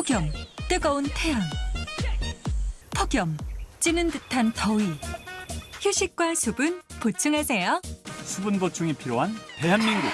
폭염, 뜨거운 태양. 폭염, 찌는 듯한 더위. 휴식과 수분 보충하세요. 수분 보충이 필요한 대한민국